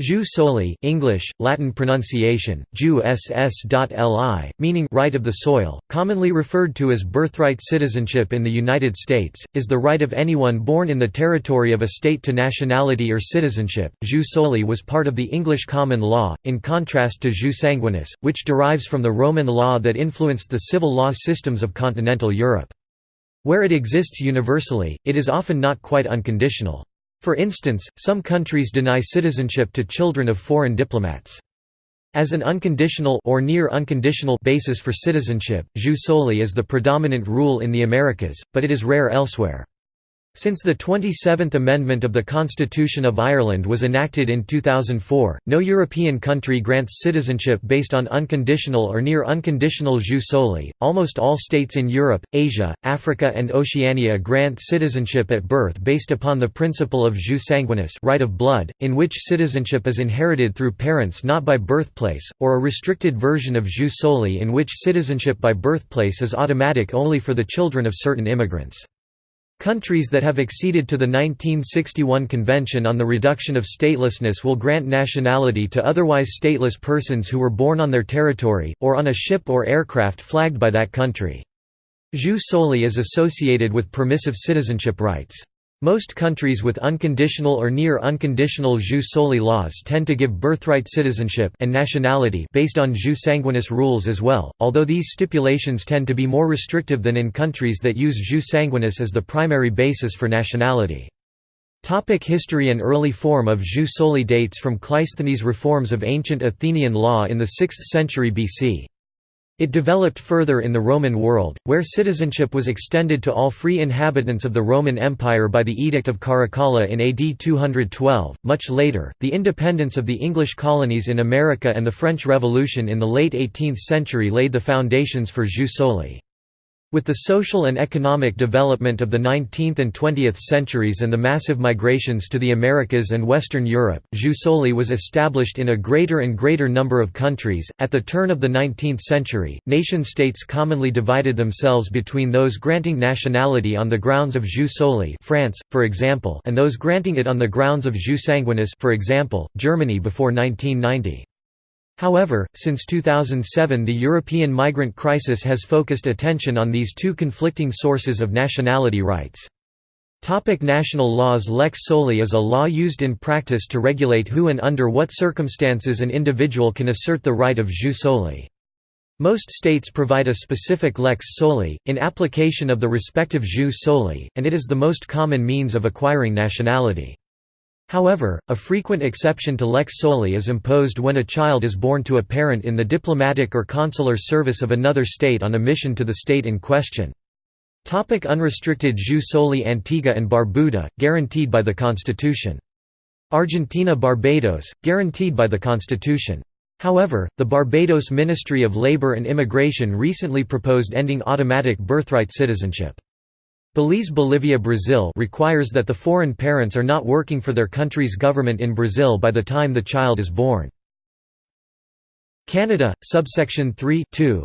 Jus soli English, Latin pronunciation, jus ss.li, meaning right of the soil, commonly referred to as birthright citizenship in the United States, is the right of anyone born in the territory of a state to nationality or citizenship. Jus soli was part of the English common law, in contrast to jus sanguinis, which derives from the Roman law that influenced the civil law systems of continental Europe. Where it exists universally, it is often not quite unconditional. For instance, some countries deny citizenship to children of foreign diplomats. As an unconditional or near unconditional basis for citizenship, jus soli is the predominant rule in the Americas, but it is rare elsewhere. Since the 27th Amendment of the Constitution of Ireland was enacted in 2004, no European country grants citizenship based on unconditional or near unconditional jus soli. Almost all states in Europe, Asia, Africa, and Oceania grant citizenship at birth based upon the principle of jus sanguinis, right of blood, in which citizenship is inherited through parents not by birthplace, or a restricted version of jus soli in which citizenship by birthplace is automatic only for the children of certain immigrants. Countries that have acceded to the 1961 Convention on the Reduction of Statelessness will grant nationality to otherwise stateless persons who were born on their territory, or on a ship or aircraft flagged by that country. Jus soli is associated with permissive citizenship rights. Most countries with unconditional or near unconditional jus soli laws tend to give birthright citizenship and nationality based on jus sanguinis rules as well, although these stipulations tend to be more restrictive than in countries that use jus sanguinis as the primary basis for nationality. Topic history and early form of jus soli dates from Cleisthenes' reforms of ancient Athenian law in the 6th century BC. It developed further in the Roman world, where citizenship was extended to all free inhabitants of the Roman Empire by the Edict of Caracalla in AD 212. Much later, the independence of the English colonies in America and the French Revolution in the late 18th century laid the foundations for jus soli. With the social and economic development of the 19th and 20th centuries and the massive migrations to the Americas and Western Europe, jus soli was established in a greater and greater number of countries. At the turn of the 19th century, nation states commonly divided themselves between those granting nationality on the grounds of jus soli, France, for example, and those granting it on the grounds of jus sanguinis, for example, Germany before 1990. However, since 2007 the European migrant crisis has focused attention on these two conflicting sources of nationality rights. Topic national laws Lex soli is a law used in practice to regulate who and under what circumstances an individual can assert the right of jus soli. Most states provide a specific lex soli, in application of the respective jus soli, and it is the most common means of acquiring nationality. However, a frequent exception to lex soli is imposed when a child is born to a parent in the diplomatic or consular service of another state on a mission to the state in question. Topic unrestricted jus soli Antigua and Barbuda, guaranteed by the Constitution. Argentina Barbados, guaranteed by the Constitution. However, the Barbados Ministry of Labor and Immigration recently proposed ending automatic birthright citizenship. Belize Bolivia Brazil requires that the foreign parents are not working for their country's government in Brazil by the time the child is born. Canada, subsection 3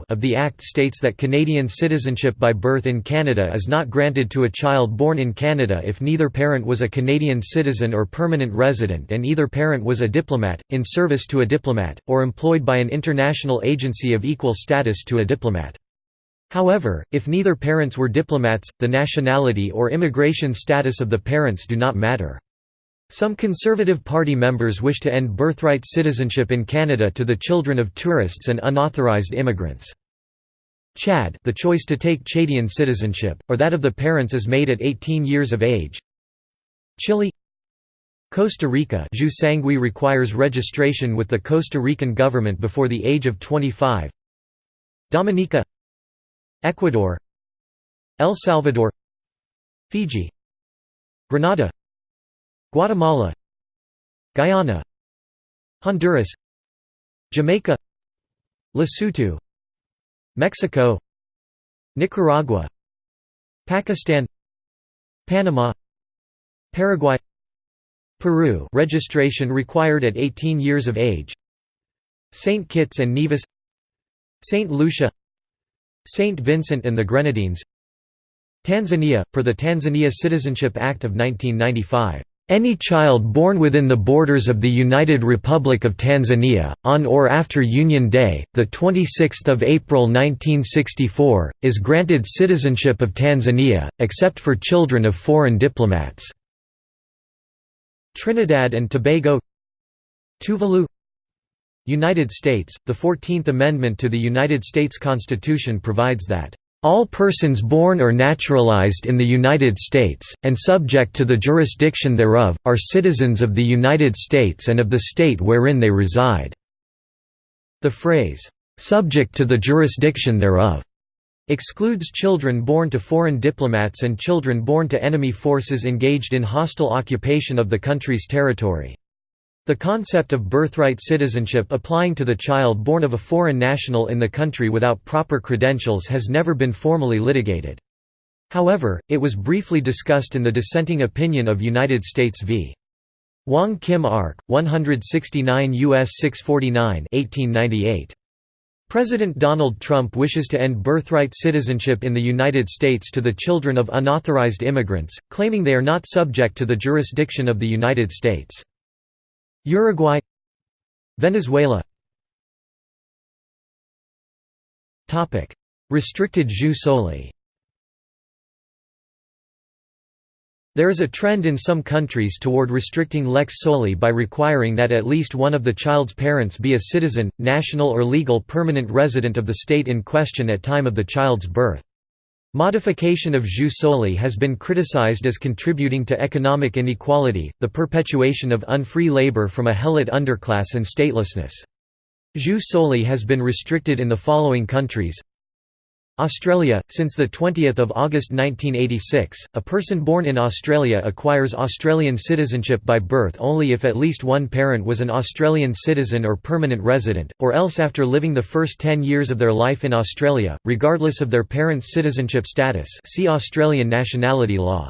of the Act states that Canadian citizenship by birth in Canada is not granted to a child born in Canada if neither parent was a Canadian citizen or permanent resident and either parent was a diplomat, in service to a diplomat, or employed by an international agency of equal status to a diplomat. However, if neither parents were diplomats, the nationality or immigration status of the parents do not matter. Some Conservative Party members wish to end birthright citizenship in Canada to the children of tourists and unauthorized immigrants. Chad the choice to take Chadian citizenship, or that of the parents is made at 18 years of age. Chile Costa Rica jus sanguis requires registration with the Costa Rican government before the age of 25 Dominica Ecuador El Salvador Fiji Grenada Guatemala Guyana Honduras Jamaica Lesotho Mexico Nicaragua Pakistan Panama Paraguay Peru registration required at 18 years of age St. Kitts and Nevis St. Lucia St. Vincent and the Grenadines Tanzania, per the Tanzania Citizenship Act of 1995 Any child born within the borders of the United Republic of Tanzania, on or after Union Day, 26 April 1964, is granted citizenship of Tanzania, except for children of foreign diplomats. Trinidad and Tobago Tuvalu United States, the Fourteenth Amendment to the United States Constitution provides that all persons born or naturalized in the United States, and subject to the jurisdiction thereof, are citizens of the United States and of the state wherein they reside." The phrase, "'subject to the jurisdiction thereof' excludes children born to foreign diplomats and children born to enemy forces engaged in hostile occupation of the country's territory. The concept of birthright citizenship applying to the child born of a foreign national in the country without proper credentials has never been formally litigated. However, it was briefly discussed in the dissenting opinion of United States v. Wong Kim Ark, 169 U.S. 649 1898. President Donald Trump wishes to end birthright citizenship in the United States to the children of unauthorized immigrants, claiming they are not subject to the jurisdiction of the United States. Uruguay Venezuela. Restricted jus soli There is a trend in some countries toward restricting lex soli by requiring that at least one of the child's parents be a citizen, national or legal permanent resident of the state in question at time of the child's birth. Modification of jus soli has been criticized as contributing to economic inequality, the perpetuation of unfree labor from a helot underclass and statelessness. Jus soli has been restricted in the following countries Australia – Since 20 August 1986, a person born in Australia acquires Australian citizenship by birth only if at least one parent was an Australian citizen or permanent resident, or else after living the first 10 years of their life in Australia, regardless of their parents' citizenship status see Australian nationality law.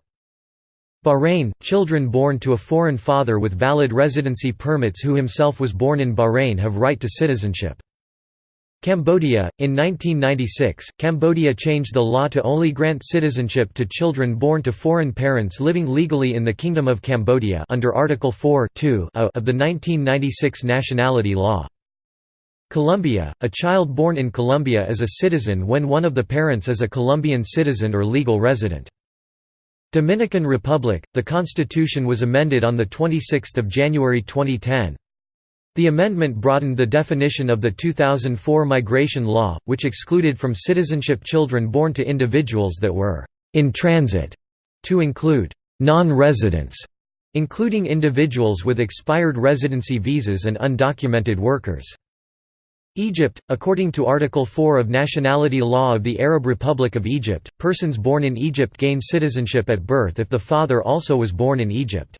Bahrain – Children born to a foreign father with valid residency permits who himself was born in Bahrain have right to citizenship. Cambodia In 1996, Cambodia changed the law to only grant citizenship to children born to foreign parents living legally in the Kingdom of Cambodia under Article 4 of the 1996 nationality law. Colombia – A child born in Colombia is a citizen when one of the parents is a Colombian citizen or legal resident. Dominican Republic – The constitution was amended on 26 January 2010. The amendment broadened the definition of the 2004 migration law, which excluded from citizenship children born to individuals that were «in transit» to include «non-residents», including individuals with expired residency visas and undocumented workers. Egypt According to Article 4 of Nationality Law of the Arab Republic of Egypt, persons born in Egypt gain citizenship at birth if the father also was born in Egypt.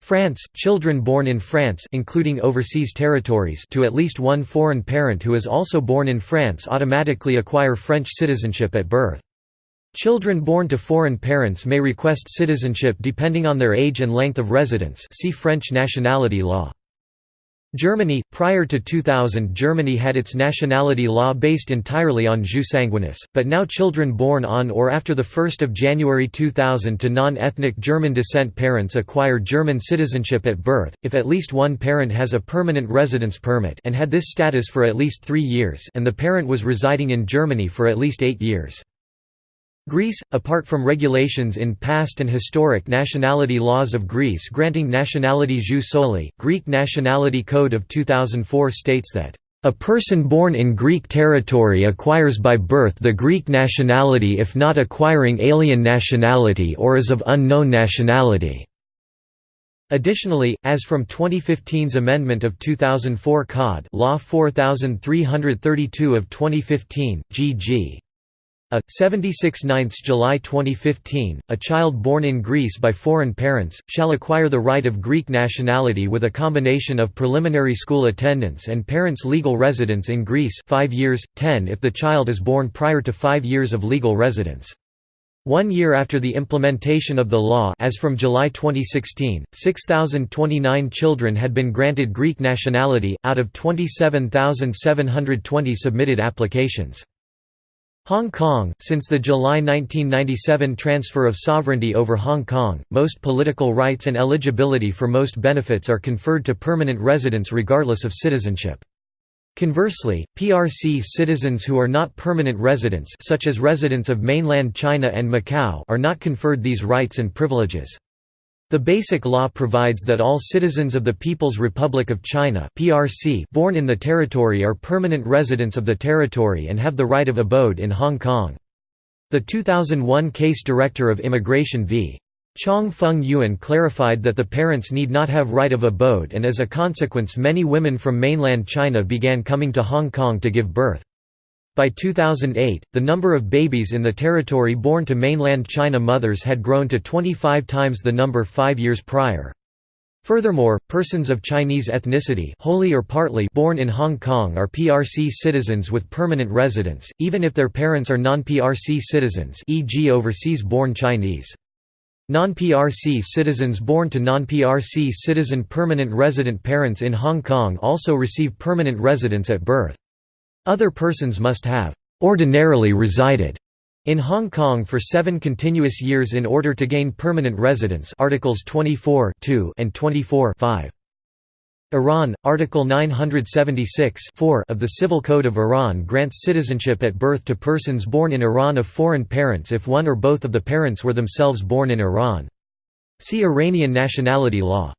France, children born in France including overseas territories to at least one foreign parent who is also born in France automatically acquire French citizenship at birth. Children born to foreign parents may request citizenship depending on their age and length of residence see French nationality law. Germany Prior to 2000 Germany had its nationality law based entirely on jus sanguinis, but now children born on or after 1 January 2000 to non-ethnic German descent parents acquire German citizenship at birth, if at least one parent has a permanent residence permit and had this status for at least three years and the parent was residing in Germany for at least eight years. Greece, apart from regulations in past and historic nationality laws of Greece granting nationality jus soli, Greek Nationality Code of 2004 states that, "...a person born in Greek territory acquires by birth the Greek nationality if not acquiring alien nationality or is of unknown nationality." Additionally, as from 2015's amendment of 2004 Cod Law 4332 of 2015, G.G. A 76 9 July 2015, a child born in Greece by foreign parents, shall acquire the right of Greek nationality with a combination of preliminary school attendance and parents' legal residence in Greece 5 years, 10 if the child is born prior to 5 years of legal residence. One year after the implementation of the law as from July 2016, 6,029 children had been granted Greek nationality, out of 27,720 submitted applications. Hong Kong Since the July 1997 transfer of sovereignty over Hong Kong, most political rights and eligibility for most benefits are conferred to permanent residents regardless of citizenship. Conversely, PRC citizens who are not permanent residents such as residents of mainland China and Macau are not conferred these rights and privileges. The Basic Law provides that all citizens of the People's Republic of China (PRC) born in the territory are permanent residents of the territory and have the right of abode in Hong Kong. The 2001 case Director of Immigration v. Chong Fung Yuen clarified that the parents need not have right of abode and as a consequence many women from mainland China began coming to Hong Kong to give birth. By 2008, the number of babies in the territory born to mainland China mothers had grown to 25 times the number five years prior. Furthermore, persons of Chinese ethnicity wholly or partly born in Hong Kong are PRC citizens with permanent residence, even if their parents are non-PRC citizens e.g. overseas-born Chinese. Non-PRC citizens born to non-PRC citizen permanent resident parents in Hong Kong also receive permanent residence at birth. Other persons must have ordinarily resided in Hong Kong for seven continuous years in order to gain permanent residence Articles 24 and 24 Iran, Article 976 of the Civil Code of Iran grants citizenship at birth to persons born in Iran of foreign parents if one or both of the parents were themselves born in Iran. See Iranian nationality law.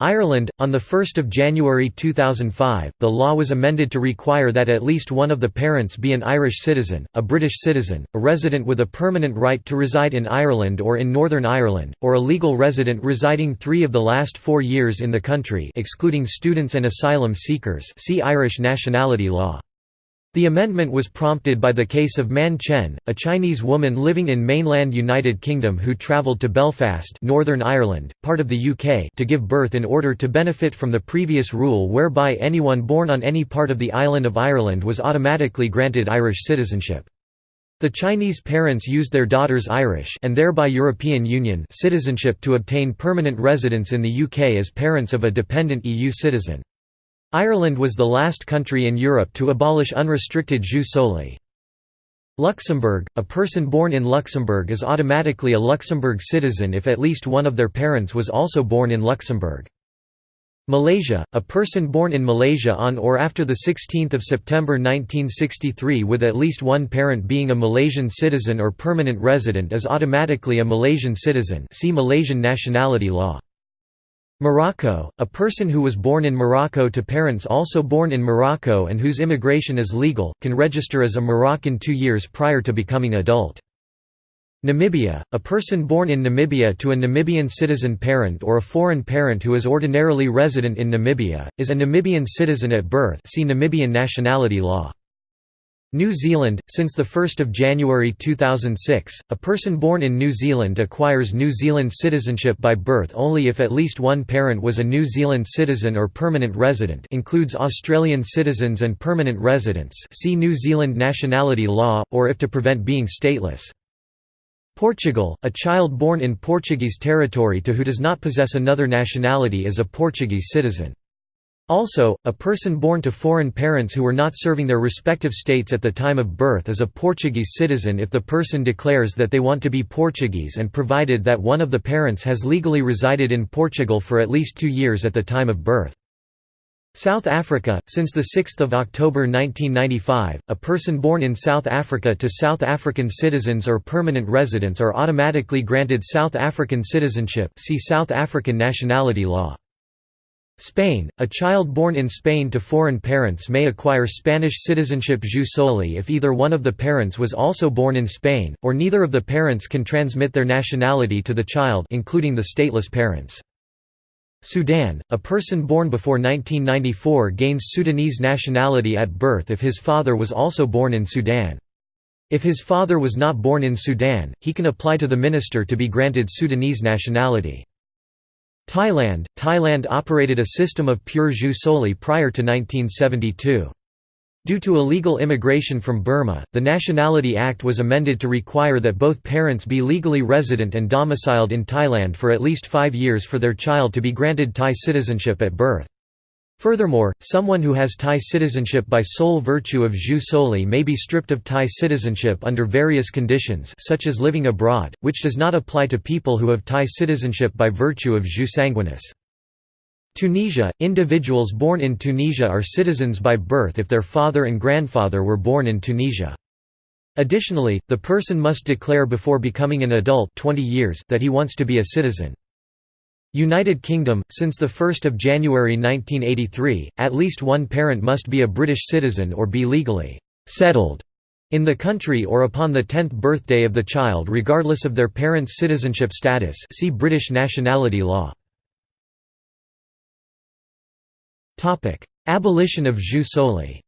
Ireland, on 1 January 2005, the law was amended to require that at least one of the parents be an Irish citizen, a British citizen, a resident with a permanent right to reside in Ireland or in Northern Ireland, or a legal resident residing three of the last four years in the country excluding students and asylum seekers see Irish nationality law. The amendment was prompted by the case of Man Chen, a Chinese woman living in mainland United Kingdom who travelled to Belfast Northern Ireland, part of the UK to give birth in order to benefit from the previous rule whereby anyone born on any part of the island of Ireland was automatically granted Irish citizenship. The Chinese parents used their daughter's Irish and thereby European Union citizenship to obtain permanent residence in the UK as parents of a dependent EU citizen. Ireland was the last country in Europe to abolish unrestricted jus soli. Luxembourg – A person born in Luxembourg is automatically a Luxembourg citizen if at least one of their parents was also born in Luxembourg. Malaysia – A person born in Malaysia on or after 16 September 1963 with at least one parent being a Malaysian citizen or permanent resident is automatically a Malaysian citizen see Malaysian nationality law. Morocco, a person who was born in Morocco to parents also born in Morocco and whose immigration is legal, can register as a Moroccan two years prior to becoming adult. Namibia, a person born in Namibia to a Namibian citizen parent or a foreign parent who is ordinarily resident in Namibia, is a Namibian citizen at birth see Namibian nationality law. New Zealand – Since 1 January 2006, a person born in New Zealand acquires New Zealand citizenship by birth only if at least one parent was a New Zealand citizen or permanent resident includes Australian citizens and permanent residents see New Zealand nationality law, or if to prevent being stateless. Portugal – A child born in Portuguese territory to who does not possess another nationality is a Portuguese citizen. Also, a person born to foreign parents who were not serving their respective states at the time of birth is a Portuguese citizen if the person declares that they want to be Portuguese and provided that one of the parents has legally resided in Portugal for at least two years at the time of birth. South Africa – Since 6 October 1995, a person born in South Africa to South African citizens or permanent residents are automatically granted South African citizenship see South African nationality law. Spain, a child born in Spain to foreign parents may acquire Spanish citizenship jus soli if either one of the parents was also born in Spain, or neither of the parents can transmit their nationality to the child including the stateless parents. Sudan, a person born before 1994 gains Sudanese nationality at birth if his father was also born in Sudan. If his father was not born in Sudan, he can apply to the minister to be granted Sudanese nationality. Thailand – Thailand operated a system of pure jus soli prior to 1972. Due to illegal immigration from Burma, the Nationality Act was amended to require that both parents be legally resident and domiciled in Thailand for at least five years for their child to be granted Thai citizenship at birth. Furthermore, someone who has Thai citizenship by sole virtue of jus soli may be stripped of Thai citizenship under various conditions such as living abroad, which does not apply to people who have Thai citizenship by virtue of jus sanguinis. Tunisia – Individuals born in Tunisia are citizens by birth if their father and grandfather were born in Tunisia. Additionally, the person must declare before becoming an adult 20 years that he wants to be a citizen. United Kingdom – Since 1 January 1983, at least one parent must be a British citizen or be legally «settled» in the country or upon the 10th birthday of the child regardless of their parents' citizenship status. See British nationality law. Abolition of jus soli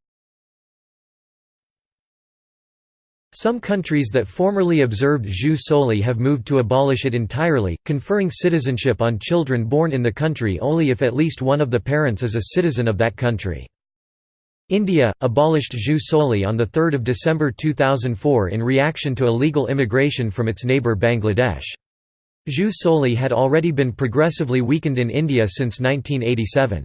Some countries that formerly observed jus soli have moved to abolish it entirely, conferring citizenship on children born in the country only if at least one of the parents is a citizen of that country. India, abolished jus soli on 3 December 2004 in reaction to illegal immigration from its neighbour Bangladesh. Jus soli had already been progressively weakened in India since 1987.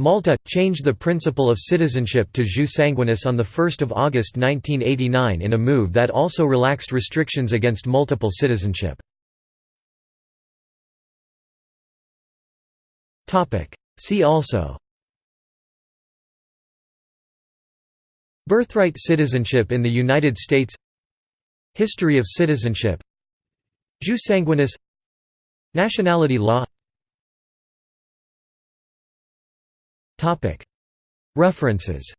Malta, changed the principle of citizenship to jus sanguinis on 1 August 1989 in a move that also relaxed restrictions against multiple citizenship. See also. Birthright citizenship in the United States. History of citizenship. Jus sanguinis. Nationality law References